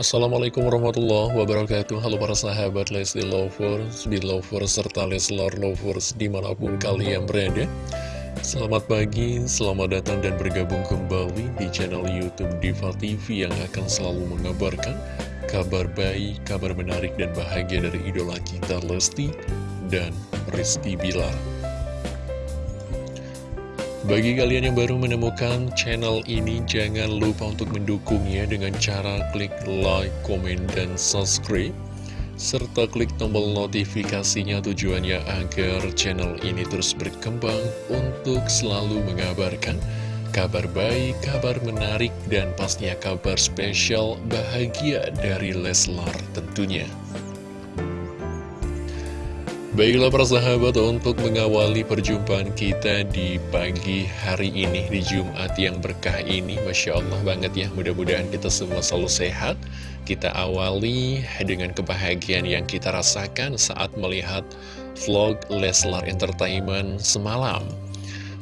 Assalamualaikum warahmatullahi wabarakatuh. Halo para sahabat Lesti Lovers, Belovers, serta Leslar Lovers di mana pun kalian berada. Selamat pagi, selamat datang dan bergabung kembali di channel Youtube Diva TV yang akan selalu mengabarkan kabar baik, kabar menarik dan bahagia dari idola kita Lesti dan Rizky Bilar bagi kalian yang baru menemukan channel ini, jangan lupa untuk mendukungnya dengan cara klik like, komen, dan subscribe. Serta klik tombol notifikasinya tujuannya agar channel ini terus berkembang untuk selalu mengabarkan kabar baik, kabar menarik, dan pastinya kabar spesial bahagia dari Leslar tentunya. Baiklah para sahabat untuk mengawali perjumpaan kita di pagi hari ini di Jumat yang berkah ini Masya Allah banget ya mudah-mudahan kita semua selalu sehat. Kita awali dengan kebahagiaan yang kita rasakan saat melihat vlog Leslar Entertainment semalam.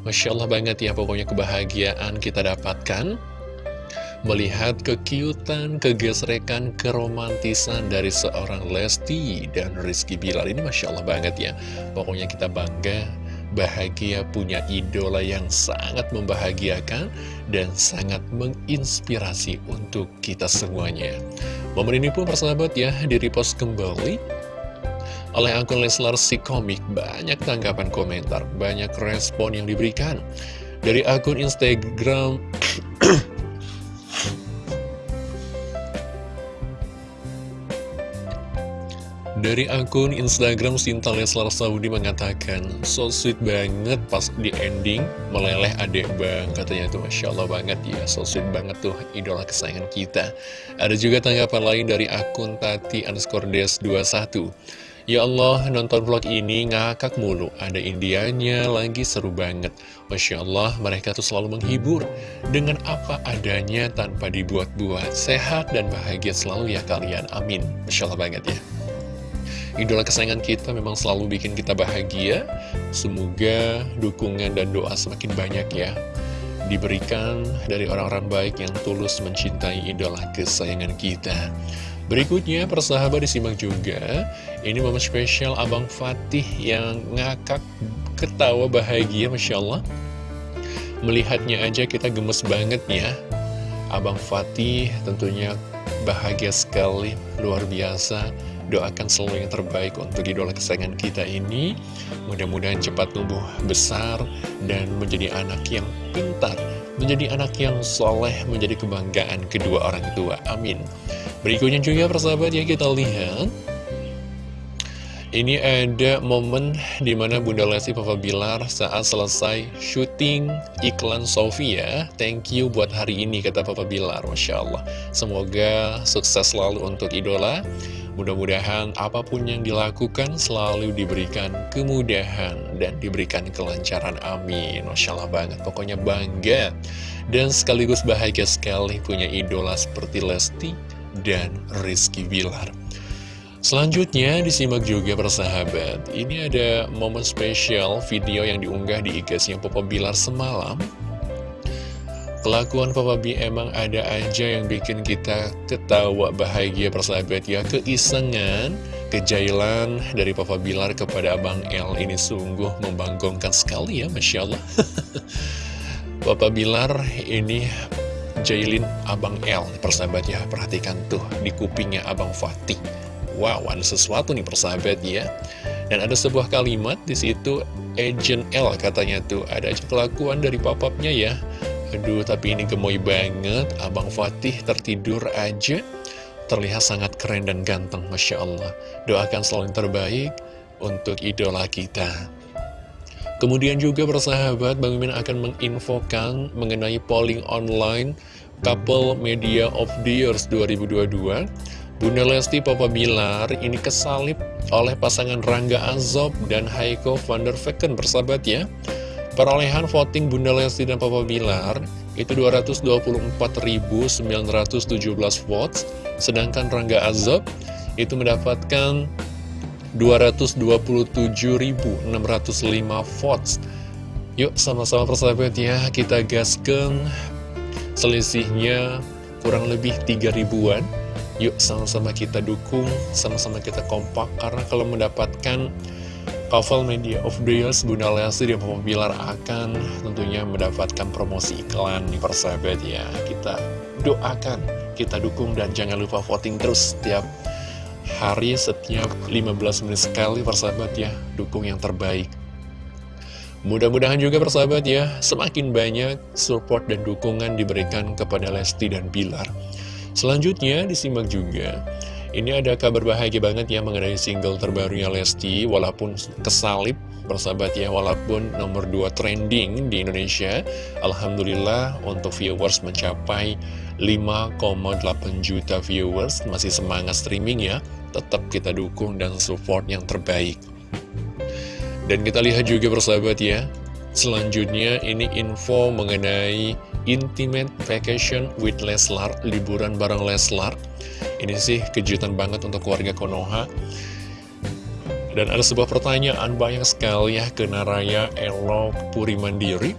Masya Allah banget ya pokoknya kebahagiaan kita dapatkan melihat kekiutan, kegesrekan, keromantisan dari seorang Lesti dan Rizky Bilar ini Masya Allah banget ya pokoknya kita bangga bahagia punya idola yang sangat membahagiakan dan sangat menginspirasi untuk kita semuanya. Momen ini pun persahabat ya, di repost kembali oleh akun Leslar si komik. Banyak tanggapan komentar, banyak respon yang diberikan. Dari akun Instagram Dari akun Instagram Sinta Leslar Saudi mengatakan So sweet banget pas di ending Meleleh adek bang Katanya tuh Masya Allah banget ya So sweet banget tuh idola kesayangan kita Ada juga tanggapan lain dari akun Tati underscore des 21 Ya Allah, nonton vlog ini ngakak mulu. Ada Indianya lagi seru banget. Masya Allah, mereka tuh selalu menghibur. Dengan apa adanya tanpa dibuat-buat. Sehat dan bahagia selalu ya kalian. Amin. Masya Allah banget ya. Idola kesayangan kita memang selalu bikin kita bahagia. Semoga dukungan dan doa semakin banyak ya. Diberikan dari orang-orang baik yang tulus mencintai idola kesayangan kita. Berikutnya, persahabat disimak juga. Ini momen spesial Abang Fatih yang ngakak ketawa bahagia, Masya Allah. Melihatnya aja kita gemes banget ya. Abang Fatih tentunya bahagia sekali, luar biasa Doakan selalu yang terbaik untuk idola kesayangan kita ini Mudah-mudahan cepat tumbuh besar dan menjadi anak yang pintar Menjadi anak yang soleh, menjadi kebanggaan kedua orang tua Amin Berikutnya juga persahabat ya kita lihat ini ada momen di mana Bunda Lesti Papa Bilar saat selesai syuting iklan Sofia. Thank you buat hari ini, kata Papa Bilar. Masya Allah. Semoga sukses selalu untuk idola. Mudah-mudahan apa pun yang dilakukan selalu diberikan kemudahan dan diberikan kelancaran. Amin. Masya Allah banget. Pokoknya bangga. Dan sekaligus bahagia sekali punya idola seperti Lesti dan Rizky Bilar. Selanjutnya disimak juga persahabat Ini ada momen spesial video yang diunggah di IG yang Papa Bilar semalam Kelakuan Papa B emang ada aja yang bikin kita ketawa bahagia persahabat ya. Keisengan, kejailan dari Papa Bilar kepada Abang L ini sungguh membanggakan sekali ya Masya Allah. Papa Bilar ini jailin Abang L persahabat ya. Perhatikan tuh di kupingnya Abang Fatih. Wow, ada sesuatu nih persahabat ya. Dan ada sebuah kalimat di situ Agent L katanya tuh. Ada aja kelakuan dari papapnya ya. Aduh, tapi ini gemoy banget. Abang Fatih tertidur aja. Terlihat sangat keren dan ganteng, Masya Allah. Doakan selalu yang terbaik untuk idola kita. Kemudian juga persahabat, Bang Mimin akan menginfokan mengenai polling online Couple Media of the Years 2022 Bunda Lesti Papa Bilar ini kesalip oleh pasangan Rangga Azob dan Haiko van der Vecken bersahabat ya. Perolehan voting Bunda Lesti dan Papa Bilar itu 224.917 votes, sedangkan Rangga Azob itu mendapatkan 227.605 votes. Yuk sama-sama persahabat ya, kita gaskan selisihnya kurang lebih 3 ribuan Yuk sama-sama kita dukung, sama-sama kita kompak Karena kalau mendapatkan Couple Media of the Year Bunda Lesti dan Papa Bilar akan tentunya mendapatkan promosi iklan nih persahabat ya. Kita doakan, kita dukung dan jangan lupa voting terus setiap hari setiap 15 menit sekali persahabat ya. Dukung yang terbaik. Mudah-mudahan juga persahabat ya Semakin banyak support dan dukungan diberikan kepada Lesti dan Bilar Selanjutnya disimak juga Ini ada kabar bahagia banget ya mengenai single terbarunya Lesti Walaupun kesalip persahabat ya Walaupun nomor 2 trending di Indonesia. Alhamdulillah untuk viewers mencapai 5,8 juta viewers. Masih semangat streaming ya. Tetap kita dukung dan support yang terbaik. Dan kita lihat juga persahabat ya Selanjutnya ini info mengenai Intimate Vacation with Leslar, liburan bareng Leslar. Ini sih kejutan banget untuk keluarga Konoha. Dan ada sebuah pertanyaan banyak sekali ya ke Naraya Elo Puri Mandiri.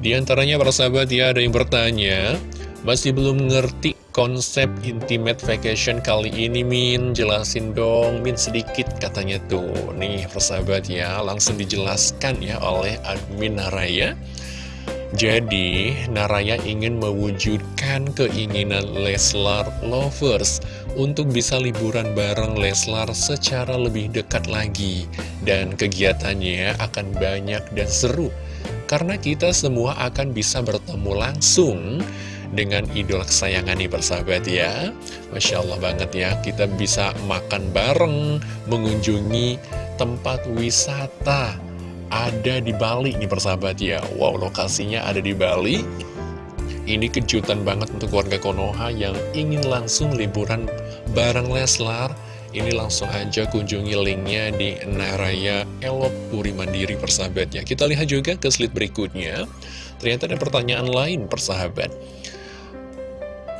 Di antaranya para sahabat ya ada yang bertanya, masih belum ngerti konsep intimate vacation kali ini Min jelasin dong Min sedikit katanya tuh nih persahabat ya langsung dijelaskan ya oleh admin Naraya jadi, Naraya ingin mewujudkan keinginan Leslar Lovers untuk bisa liburan bareng Leslar secara lebih dekat lagi. Dan kegiatannya akan banyak dan seru, karena kita semua akan bisa bertemu langsung dengan idola kesayangan nih persahabat ya. Masya Allah banget ya, kita bisa makan bareng, mengunjungi tempat wisata ada di Bali nih persahabat ya. Wow lokasinya ada di Bali. Ini kejutan banget untuk warga Konoha yang ingin langsung liburan bareng Leslar. Ini langsung aja kunjungi linknya di Naraya Elop Puri Mandiri persahabat ya. Kita lihat juga ke slide berikutnya. Ternyata ada pertanyaan lain persahabat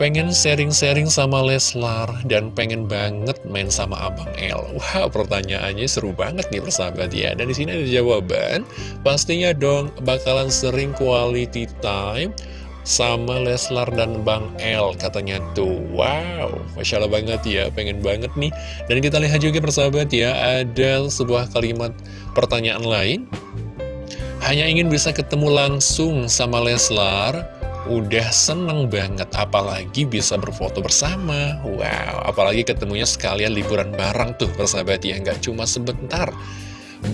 pengen sharing-sharing sama Leslar dan pengen banget main sama Abang L. Wah, wow, pertanyaannya seru banget nih persahabat ya. Dan di sini ada jawaban. Pastinya dong bakalan sering quality time sama Leslar dan Bang L katanya tuh wow Masya Allah banget ya pengen banget nih dan kita lihat juga persahabat ya ada sebuah kalimat pertanyaan lain hanya ingin bisa ketemu langsung sama Leslar udah seneng banget apalagi bisa berfoto bersama. Wow apalagi ketemunya sekalian liburan bareng tuh persahabat ya nggak cuma sebentar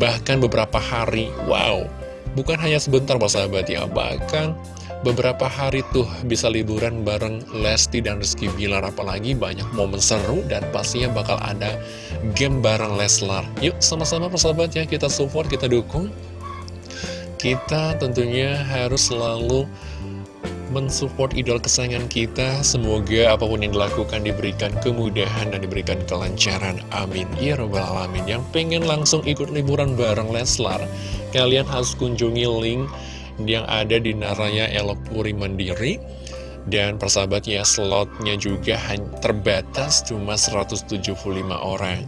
bahkan beberapa hari. Wow bukan hanya sebentar persahabat ya bahkan beberapa hari tuh bisa liburan bareng Lesti dan Rizky Bilar. Apalagi banyak momen seru dan pastinya bakal ada game bareng Leslar. Yuk sama-sama persahabat ya kita support kita dukung. Kita tentunya harus selalu mensupport idol kesayangan kita. Semoga apa pun yang dilakukan diberikan kemudahan dan diberikan kelancaran. Amin. Ya Rabbal Alamin. Yang pengen langsung ikut liburan bareng Leslar, kalian harus kunjungi link yang ada di Naraya Elok Puri Mandiri. Dan persahabatnya slotnya juga terbatas cuma 175 orang.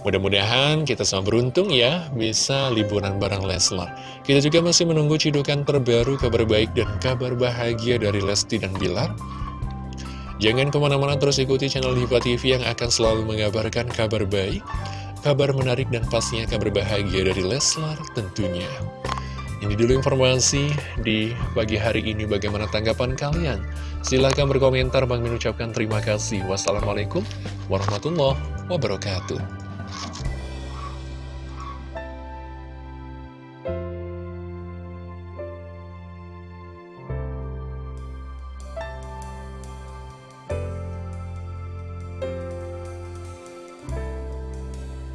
Mudah-mudahan kita semua beruntung ya bisa liburan bareng Leslar. Kita juga masih menunggu cidukan terbaru kabar baik dan kabar bahagia dari Lesti dan Bilar. Jangan ke mana-mana terus ikuti channel Diva TV yang akan selalu mengabarkan kabar baik, kabar menarik dan pastinya kabar bahagia dari Leslar tentunya. Ini dulu informasi di pagi hari ini bagaimana tanggapan kalian. Silahkan berkomentar, Bang mengucapkan terima kasih. Wassalamualaikum warahmatullahi wabarakatuh.